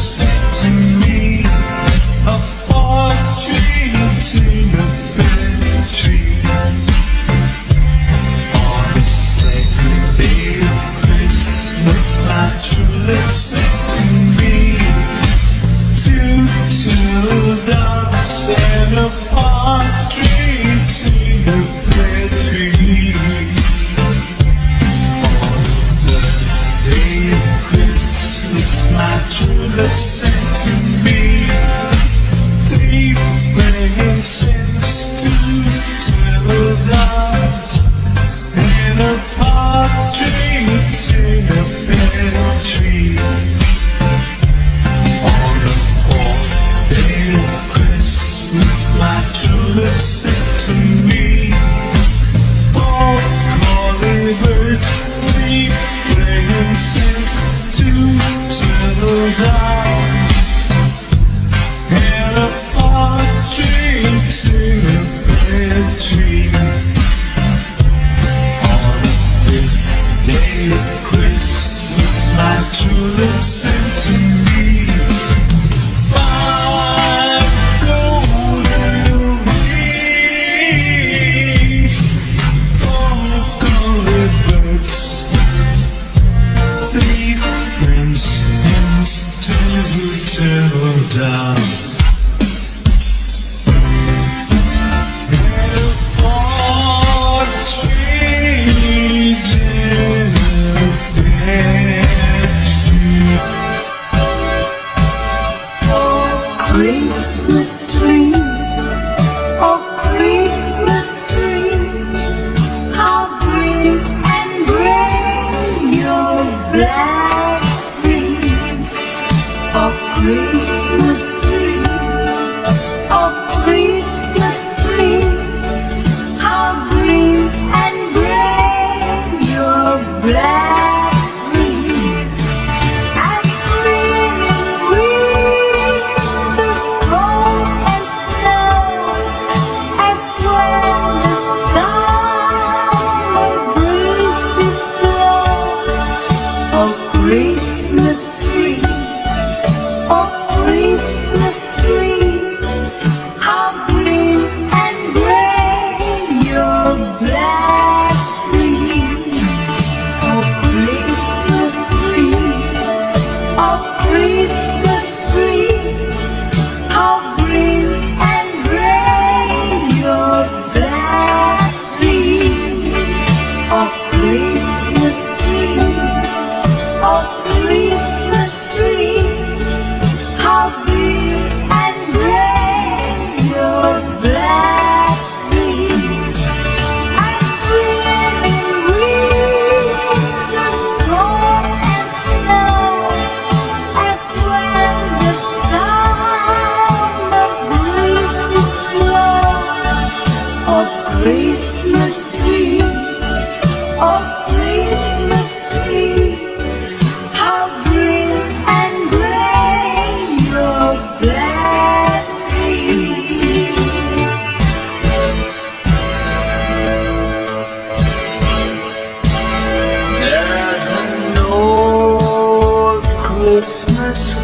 coração. Love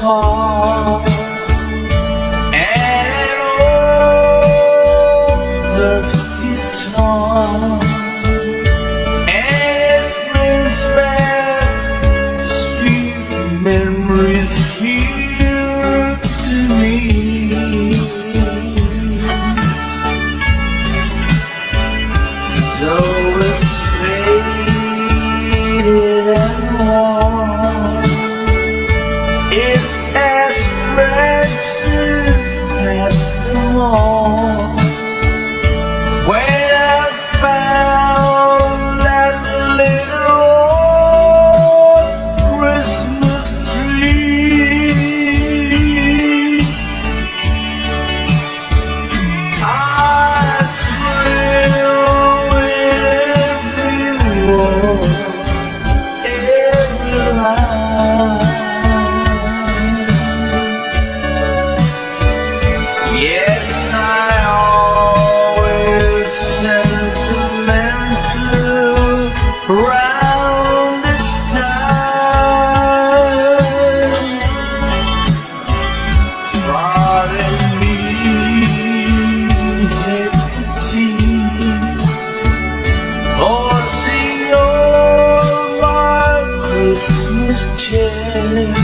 她 every trên.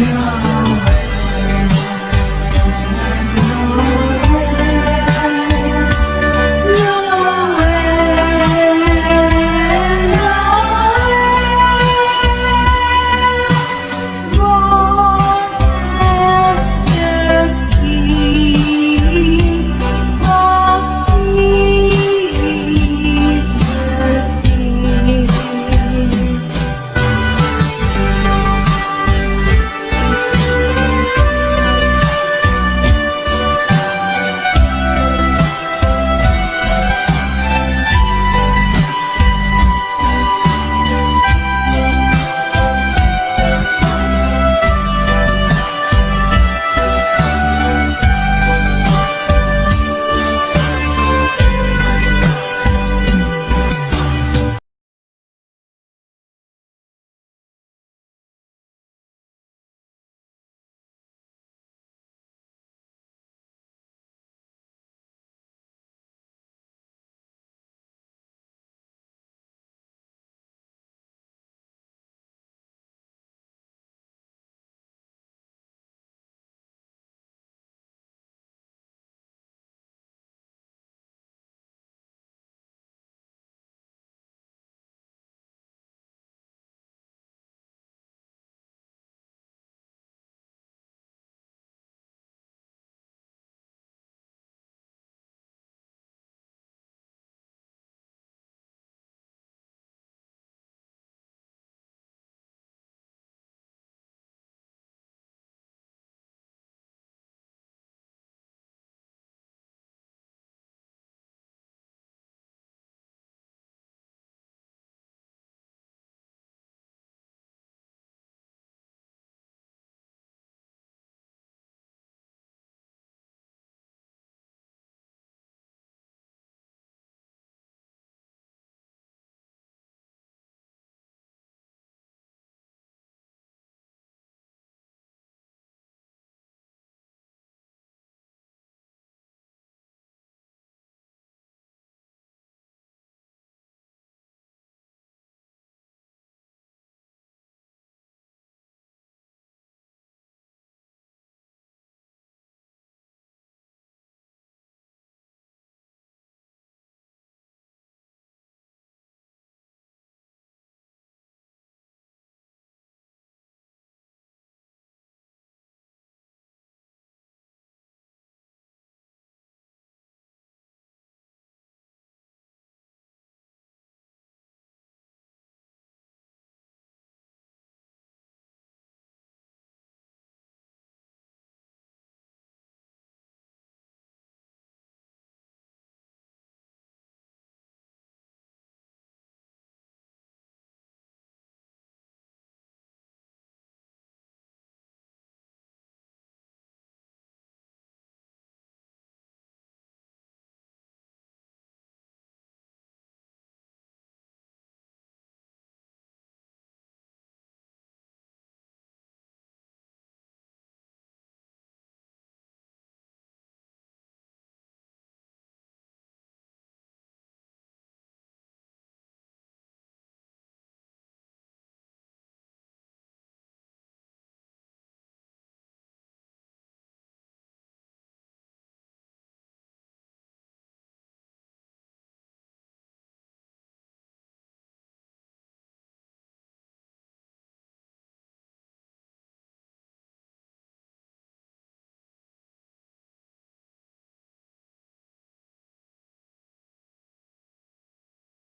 now.